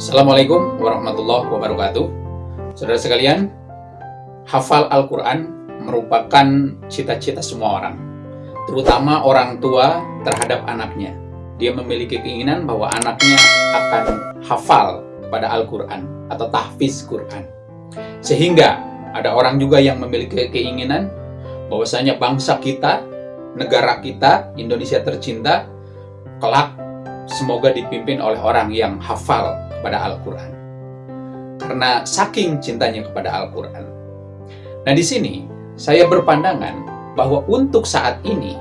Assalamualaikum warahmatullahi wabarakatuh. Saudara sekalian, hafal Al-Quran merupakan cita-cita semua orang, terutama orang tua terhadap anaknya. Dia memiliki keinginan bahwa anaknya akan hafal kepada Al-Quran atau tahfiz Quran. Sehingga ada orang juga yang memiliki keinginan bahwasanya bangsa kita, negara kita, Indonesia tercinta, kelak semoga dipimpin oleh orang yang hafal kepada Al-Quran. Karena saking cintanya kepada Al-Quran. Nah di sini saya berpandangan bahwa untuk saat ini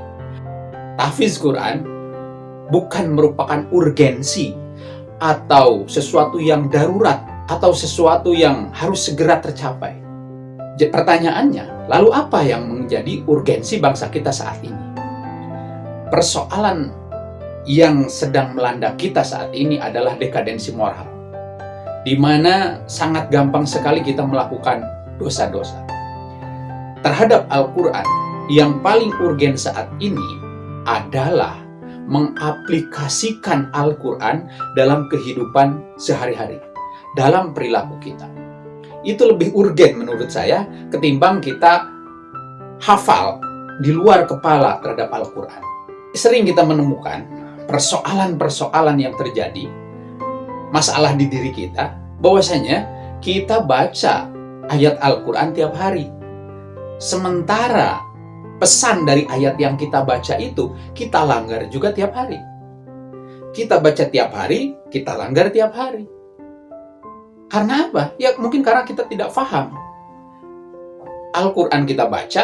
tahfiz Quran bukan merupakan urgensi atau sesuatu yang darurat atau sesuatu yang harus segera tercapai. Pertanyaannya, lalu apa yang menjadi urgensi bangsa kita saat ini? Persoalan yang sedang melanda kita saat ini adalah dekadensi moral di mana sangat gampang sekali kita melakukan dosa-dosa. Terhadap Al-Quran, yang paling urgen saat ini adalah mengaplikasikan Al-Quran dalam kehidupan sehari-hari, dalam perilaku kita. Itu lebih urgen menurut saya ketimbang kita hafal di luar kepala terhadap Al-Quran. Sering kita menemukan persoalan-persoalan yang terjadi masalah di diri kita, bahwasanya kita baca ayat Al-Quran tiap hari. Sementara pesan dari ayat yang kita baca itu, kita langgar juga tiap hari. Kita baca tiap hari, kita langgar tiap hari. Karena apa? Ya mungkin karena kita tidak paham. Al-Quran kita baca,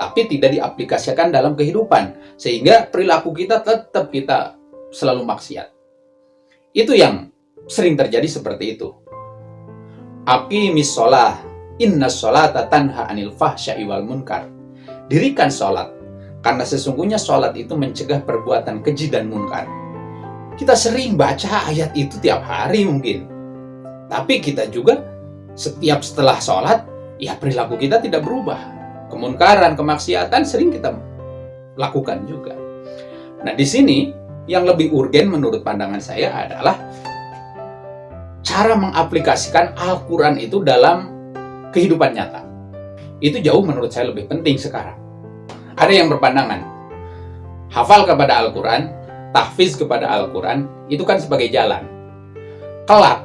tapi tidak diaplikasikan dalam kehidupan. Sehingga perilaku kita tetap kita selalu maksiat. Itu yang sering terjadi seperti itu. Aqimis sholah, inna sholata tanha anil fahsya'i wal munkar. Dirikan sholat, karena sesungguhnya sholat itu mencegah perbuatan keji dan munkar. Kita sering baca ayat itu tiap hari mungkin. Tapi kita juga setiap setelah sholat, ya perilaku kita tidak berubah. Kemunkaran, kemaksiatan sering kita lakukan juga. Nah di sini yang lebih urgen menurut pandangan saya adalah cara mengaplikasikan Al-Quran itu dalam kehidupan nyata. Itu jauh menurut saya lebih penting sekarang. Ada yang berpandangan, hafal kepada Al-Quran, tahfiz kepada Al-Quran, itu kan sebagai jalan. Kelak,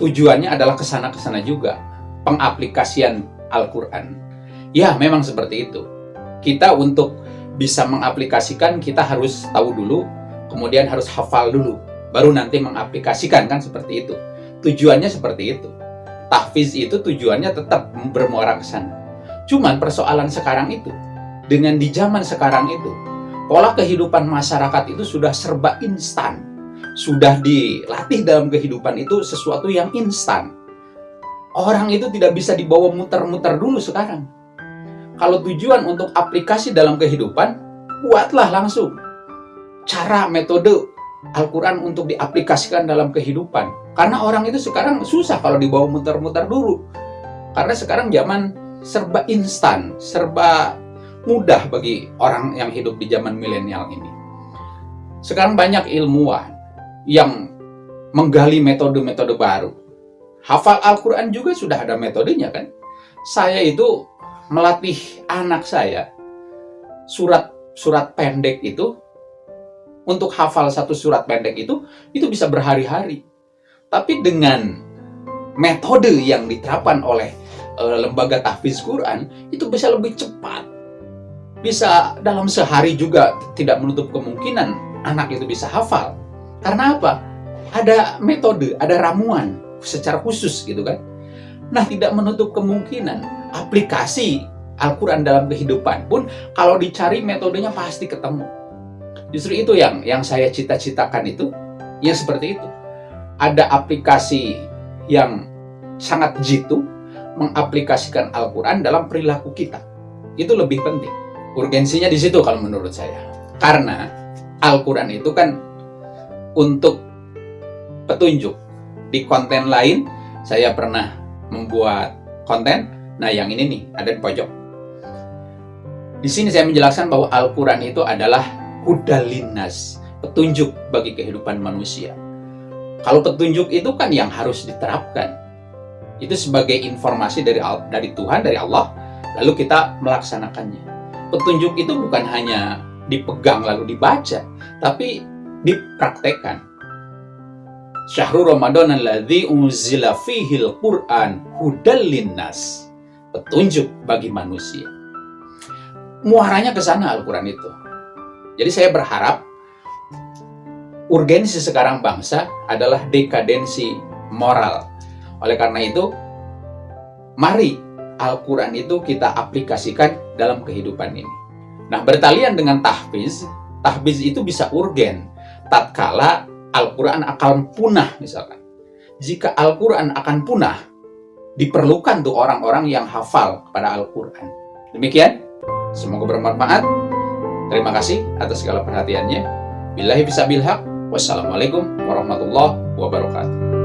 tujuannya adalah ke sana-kesana juga, pengaplikasian Al-Quran. Ya, memang seperti itu. Kita untuk bisa mengaplikasikan, kita harus tahu dulu, kemudian harus hafal dulu, baru nanti mengaplikasikan, kan seperti itu. Tujuannya seperti itu. Tahfiz itu tujuannya tetap bermuara ke sana. Cuman persoalan sekarang itu, dengan di zaman sekarang itu, pola kehidupan masyarakat itu sudah serba instan. Sudah dilatih dalam kehidupan itu sesuatu yang instan. Orang itu tidak bisa dibawa muter-muter dulu sekarang. Kalau tujuan untuk aplikasi dalam kehidupan, buatlah langsung. Cara, metode, Al-Quran untuk diaplikasikan dalam kehidupan. Karena orang itu sekarang susah kalau dibawa muter-muter dulu. Karena sekarang zaman serba instan, serba mudah bagi orang yang hidup di zaman milenial ini. Sekarang banyak ilmuwan yang menggali metode-metode baru. Hafal Al-Quran juga sudah ada metodenya kan. Saya itu melatih anak saya surat-surat pendek itu untuk hafal satu surat pendek itu, itu bisa berhari-hari. Tapi dengan metode yang diterapkan oleh e, lembaga tahfiz Quran, itu bisa lebih cepat. Bisa dalam sehari juga tidak menutup kemungkinan anak itu bisa hafal. Karena apa? Ada metode, ada ramuan secara khusus gitu kan. Nah, tidak menutup kemungkinan aplikasi Al-Quran dalam kehidupan pun kalau dicari metodenya pasti ketemu. Justru itu yang yang saya cita-citakan itu, ya seperti itu. Ada aplikasi yang sangat jitu mengaplikasikan Al-Quran dalam perilaku kita. Itu lebih penting. Urgensinya di situ kalau menurut saya. Karena Al-Quran itu kan untuk petunjuk. Di konten lain, saya pernah membuat konten. Nah, yang ini nih, ada di pojok. Di sini saya menjelaskan bahwa Al-Quran itu adalah hudalinas, petunjuk bagi kehidupan manusia. Kalau petunjuk itu kan yang harus diterapkan. Itu sebagai informasi dari dari Tuhan, dari Allah, lalu kita melaksanakannya. Petunjuk itu bukan hanya dipegang lalu dibaca, tapi dipraktekkan. Syahrul Ramadan alladzi unzila fihil Qur'an hudal linnas. Petunjuk bagi manusia. Muaranya ke sana Al-Qur'an itu. Jadi saya berharap urgensi sekarang bangsa adalah dekadensi moral. Oleh karena itu, mari Al-Quran itu kita aplikasikan dalam kehidupan ini. Nah, bertalian dengan tahfiz, tahfiz itu bisa urgen tatkala Al-Quran akan punah misalkan. Jika Al-Quran akan punah, diperlukan tuh orang-orang yang hafal kepada Al-Quran. Demikian, semoga bermanfaat. Terima kasih atas segala perhatiannya. Billahi bisa bilhaq. Wassalamualaikum warahmatullahi wabarakatuh.